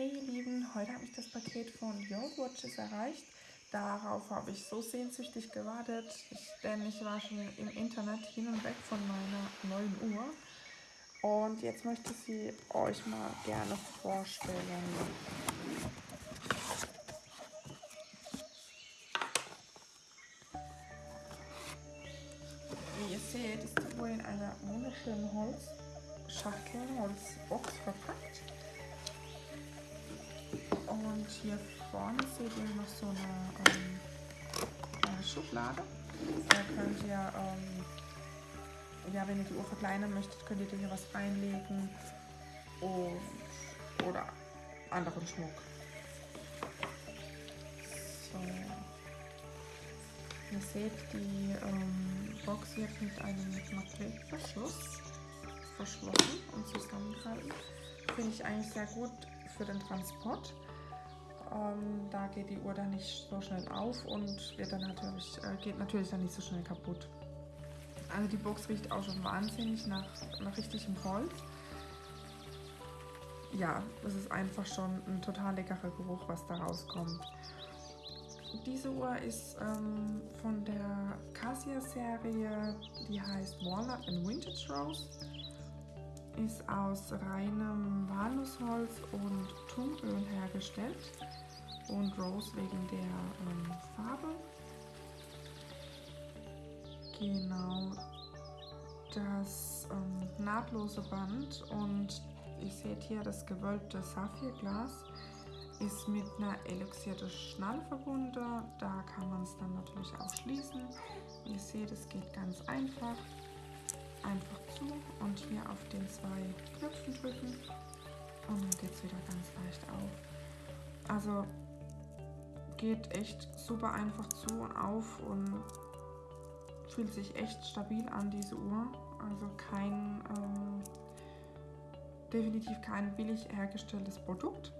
Hey ihr Lieben, heute habe ich das Paket von Yard Watches erreicht. Darauf habe ich so sehnsüchtig gewartet, denn ich war schon im Internet hin und weg von meiner neuen Uhr. Und jetzt möchte ich sie euch mal gerne vorstellen. Wie ihr seht, ist die Uhr in einer wunderschönen Holzschachtel, Holzbox verpackt. Und hier vorne seht ihr noch so eine, ähm, eine Schublade. Da könnt ihr, ähm, ja, wenn ihr die Uhr verkleinern möchtet, könnt ihr hier was reinlegen und, oder anderen Schmuck. So. Ihr seht, die ähm, Box wird mit einem Magnetverschluss verschlossen und zusammengehalten. Finde ich eigentlich sehr gut für den Transport. Ähm, da geht die Uhr dann nicht so schnell auf und wird dann natürlich, äh, geht natürlich dann nicht so schnell kaputt. Also die Box riecht auch schon wahnsinnig nach, nach richtigem Holz. Ja, es ist einfach schon ein total leckerer Geruch, was da rauskommt. Diese Uhr ist ähm, von der Cassia-Serie, die heißt Walnut and Vintage Rose. Ist aus reinem Walnussholz und Tumöl hergestellt und Rose wegen der ähm, Farbe. Genau, das ähm, nahtlose Band und ihr seht hier das gewölbte Saphirglas ist mit einer elixierten Schnalle verbunden. Da kann man es dann natürlich auch schließen. Ihr seht, es geht ganz einfach. Einfach zu und hier auf den zwei Knöpfen drücken und dann geht es wieder ganz leicht auf. Also geht echt super einfach zu und auf und fühlt sich echt stabil an, diese Uhr. Also kein, ähm, definitiv kein billig hergestelltes Produkt.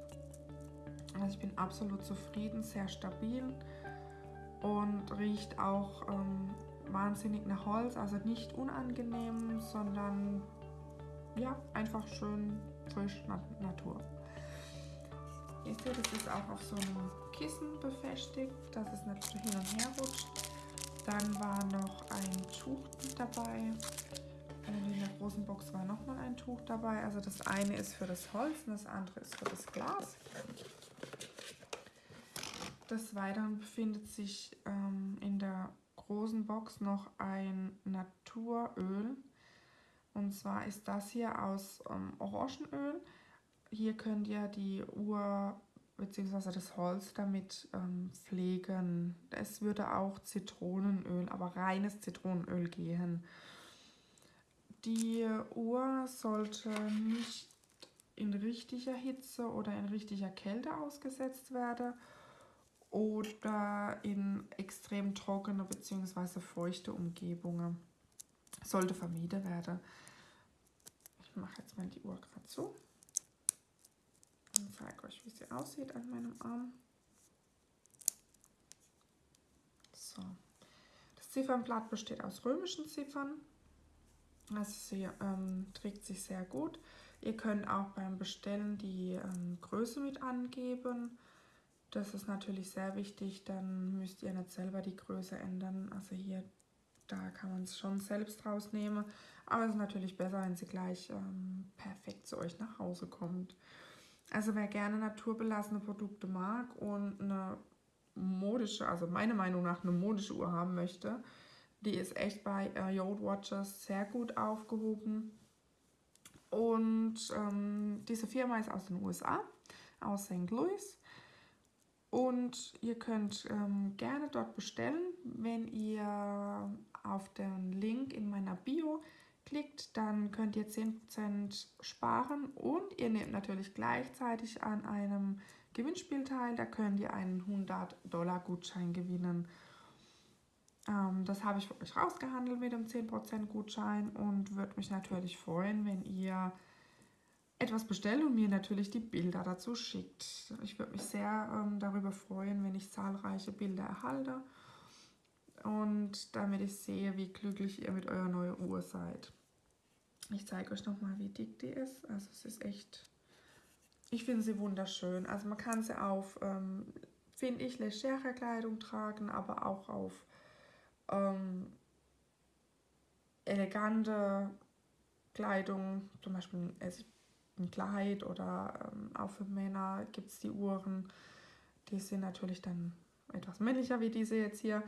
Also ich bin absolut zufrieden, sehr stabil und riecht auch ähm, wahnsinnig nach Holz, also nicht unangenehm, sondern ja, einfach schön frisch Natur. Ihr seht, es ist auch auf so einem Kissen befestigt, dass es nicht hin und her rutscht. Dann war noch ein Tuch dabei. In der großen Box war nochmal ein Tuch dabei. Also das eine ist für das Holz und das andere ist für das Glas. Des Weiteren befindet sich ähm, in der großen Box noch ein Naturöl. Und zwar ist das hier aus ähm, Orangenöl. Hier könnt ihr die Uhr bzw. das Holz damit ähm, pflegen. Es würde auch Zitronenöl, aber reines Zitronenöl gehen. Die Uhr sollte nicht in richtiger Hitze oder in richtiger Kälte ausgesetzt werden oder in extrem trockene bzw. feuchte Umgebungen. Sollte vermieden werden. Ich mache jetzt mal die Uhr gerade zu und zeige euch, wie sie aussieht an meinem Arm. So. Das Ziffernblatt besteht aus römischen Ziffern. Also sie ähm, trägt sich sehr gut. Ihr könnt auch beim Bestellen die ähm, Größe mit angeben. Das ist natürlich sehr wichtig, dann müsst ihr nicht selber die Größe ändern. Also hier, da kann man es schon selbst rausnehmen. Aber es ist natürlich besser, wenn sie gleich ähm, perfekt zu euch nach Hause kommt. Also wer gerne naturbelassene Produkte mag und eine modische, also meiner Meinung nach eine modische Uhr haben möchte, die ist echt bei äh, Yode Watches sehr gut aufgehoben. Und ähm, diese Firma ist aus den USA, aus St. Louis. Und ihr könnt ähm, gerne dort bestellen, wenn ihr auf den Link in meiner Bio klickt, dann könnt ihr 10% sparen und ihr nehmt natürlich gleichzeitig an einem Gewinnspiel teil. Da könnt ihr einen 100 Dollar Gutschein gewinnen. Ähm, das habe ich für euch rausgehandelt mit dem 10% Gutschein und würde mich natürlich freuen, wenn ihr etwas bestellt und mir natürlich die Bilder dazu schickt. Ich würde mich sehr ähm, darüber freuen, wenn ich zahlreiche Bilder erhalte und damit ich sehe, wie glücklich ihr mit eurer neuen Uhr seid. Ich zeige euch nochmal, wie dick die ist. Also es ist echt ich finde sie wunderschön. Also man kann sie auf, ähm, finde ich, legere Kleidung tragen, aber auch auf ähm, elegante Kleidung, zum Beispiel ein Kleid oder ähm, auch für Männer gibt es die Uhren. Die sind natürlich dann etwas männlicher wie diese jetzt hier,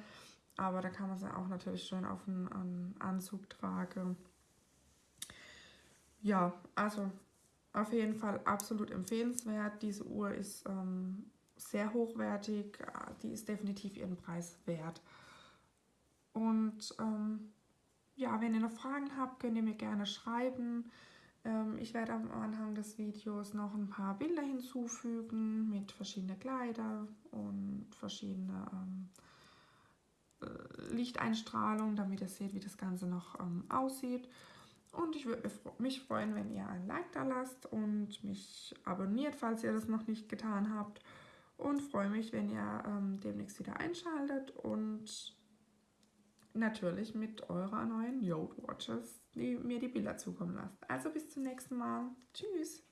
aber da kann man sie auch natürlich schön auf einen, Anzug tragen. Ja, also auf jeden Fall absolut empfehlenswert. Diese Uhr ist ähm, sehr hochwertig, die ist definitiv ihren Preis wert. Und ähm, ja, wenn ihr noch Fragen habt, könnt ihr mir gerne schreiben. Ähm, ich werde am Anfang des Videos noch ein paar Bilder hinzufügen mit verschiedenen Kleider und verschiedene ähm, äh, Lichteinstrahlung, damit ihr seht, wie das Ganze noch ähm, aussieht. Und ich würde mich freuen, wenn ihr ein Like da lasst und mich abonniert, falls ihr das noch nicht getan habt. Und freue mich, wenn ihr demnächst wieder einschaltet und natürlich mit eurer neuen Yode Watches die, mir die Bilder zukommen lasst. Also bis zum nächsten Mal. Tschüss.